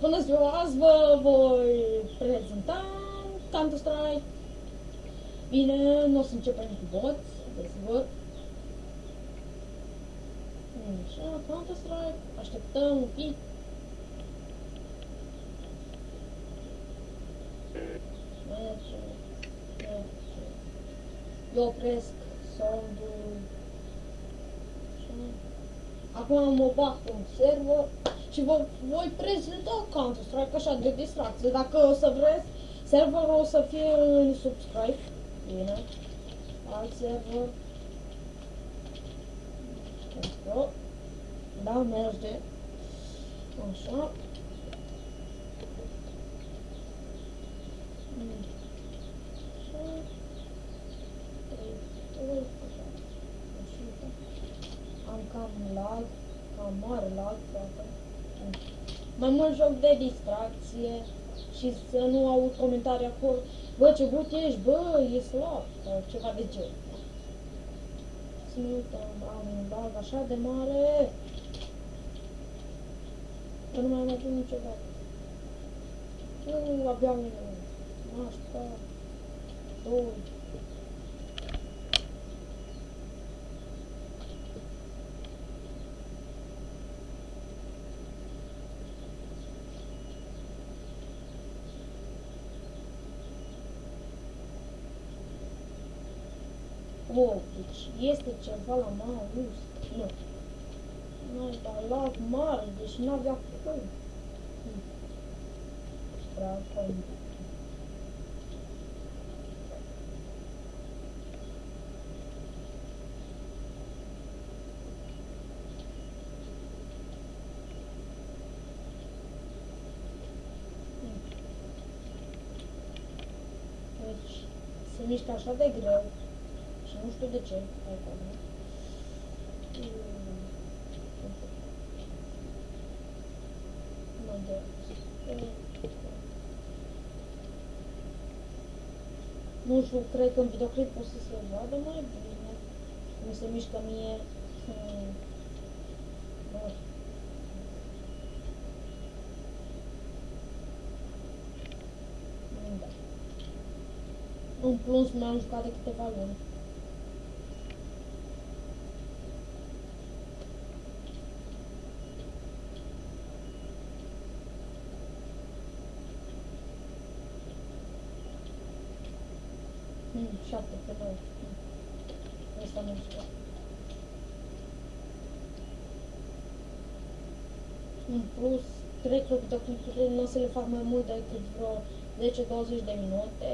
Bună ziua, azi vă voi prezenta Counter-Strike. Bine, nu o să începem cu bots, desigur. Așa, Counter-Strike, așteptăm un pic. Eu opresc soundul. Acum mă bag pe un server și vă voi prezenta Counter-Strike așa de distracție. Dacă o să vreți, serverul o să fie în subscribe. Bine. Alt server. Let's go. Da, merge. Așa. Mm. Așa. Trei, trei, așa. Așa. Am cam lag, cam mare lag, poate. Mai mult joc de distracție și să nu aud comentarii acolo. Bă, ce gut ești, bă, e slab, sau ceva de genul. Să nu uităm, am un lag așa de mare. Că nu mai am avut niciodată. Nu, abia un nașpa, doi. Deci este ceva la mouse. Nu. Nu, dar lag mare, deci n-avea cum. Acum. Deci, se mișcă de greu. Și nu știu de ce. Acum. Mă dă. Nu știu, cred că în videoclip o să se vadă mai bine. Cum se mișcă mie. Hmm. Știu. Da. În plus, m-am jucat de câteva luni. Hmm, șapte pe nouă. Hmm. Asta nu știu. În plus, cred că videoclipurile nu o să le fac mai mult decât vreo 10-20 de minute,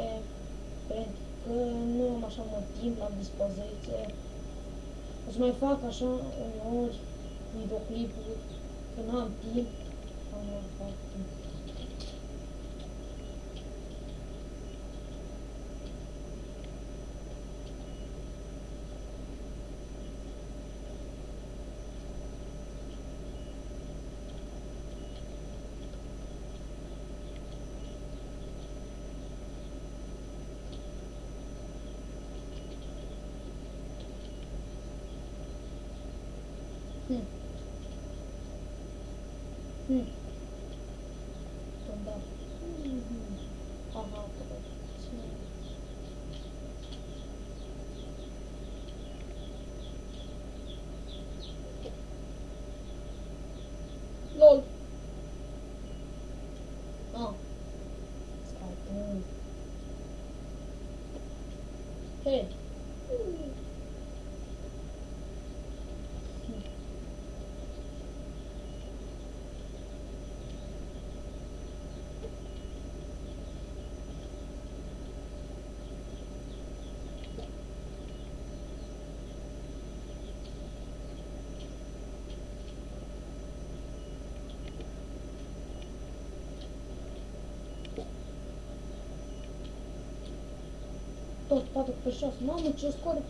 pentru că nu am așa mult timp la dispoziție. O să mai fac așa uneori videoclipuri, când am timp, am fac timp. 嗯，懂的，嗯嗯，好好，嗯，弄，啊，开，嗯，嘿。тот папа пришел с мамой, через скоро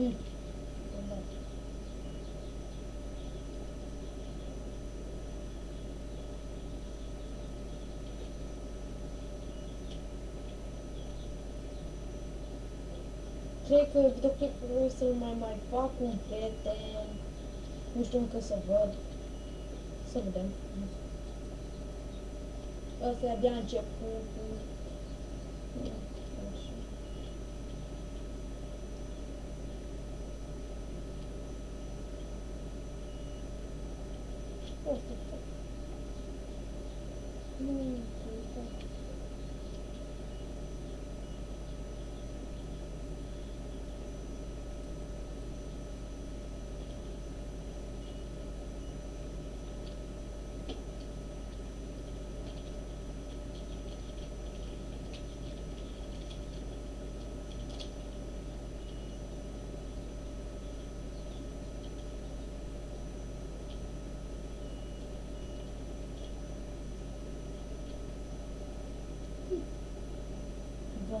Mm. Da. Cred că videoclipul să-l mai mai fac cu un prieten. Nu știu încă să văd. Să vedem. Asta e abia începutul. Așa. me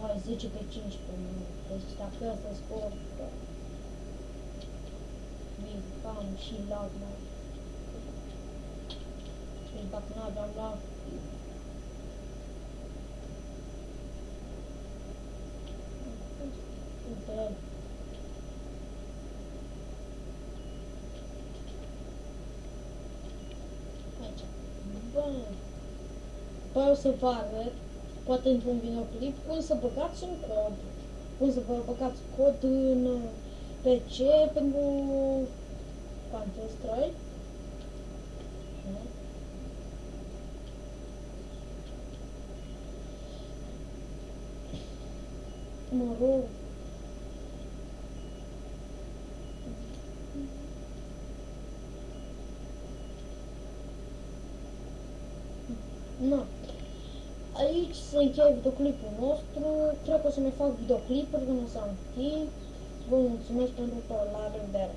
10 pe 15 minute. Deci dacă ăsta scor, da. Bine, cam și lag mai. Deci dacă nu aveam lag, uite, aici. Bă, păi o să vă arăt poate într-un videoclip, cum să băgați un cod. Cum să vă băgați cod în uh, PC pentru Counter-Strike. Da. Mă rog. Nu. Aici se încheie videoclipul nostru. O să mai fac videoclipuri când o să am timp. Vă mulțumesc pentru tot. La revedere!